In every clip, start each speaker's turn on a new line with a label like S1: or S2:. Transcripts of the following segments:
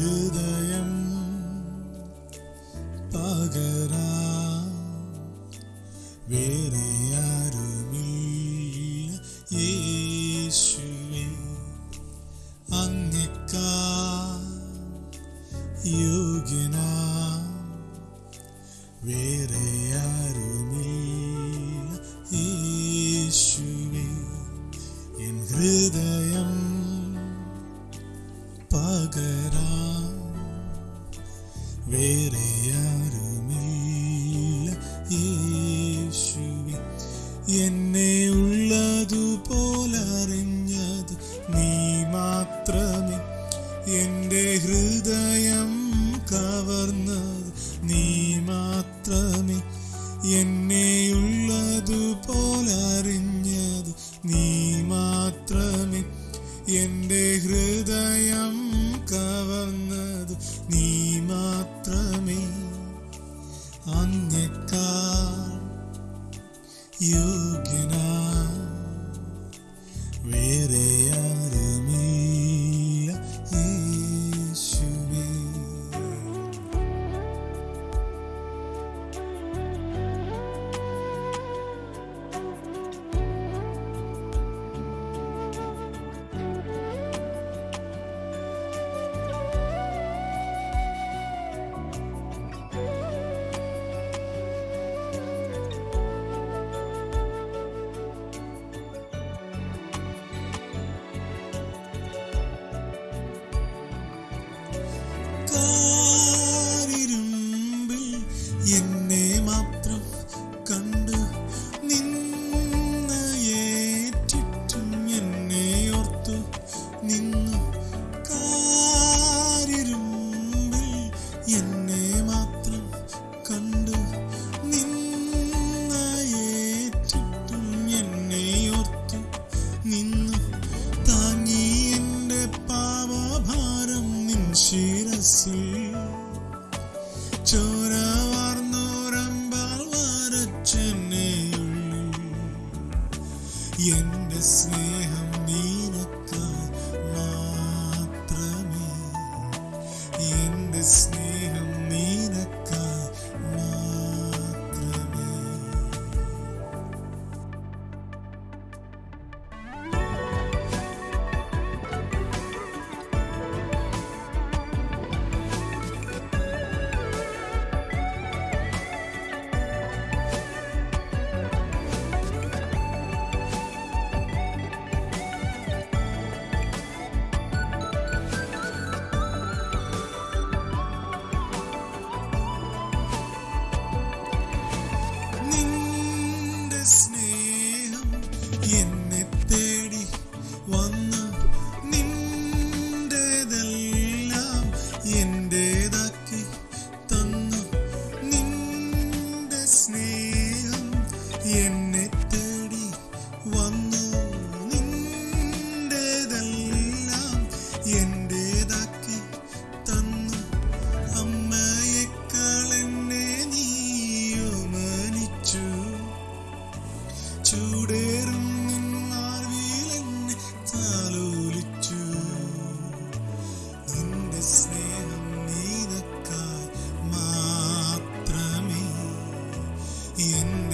S1: ഹൃദയം പകരാ. വേറെ യേശുവെ എന്നെ ഉള്ളതുപോലറിഞ്ഞത് നീ മാത്രമേ. എന്റെ ഹൃദയം കവർന്നത് നീ മാത്രമേ. എന്നെയുള്ളതുപോലറിഞ്ഞത് നീ മാത്രമേ. എന്റെ ഹൃദയം കവർന്നത് നീ മാത്രമേ you can. sun. എന്റെ സ്നേഹം നീ listening.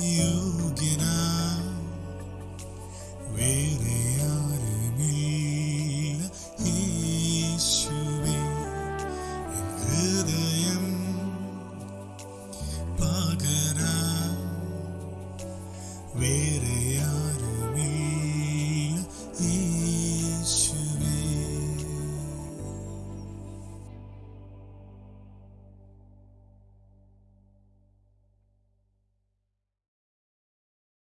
S1: you get out.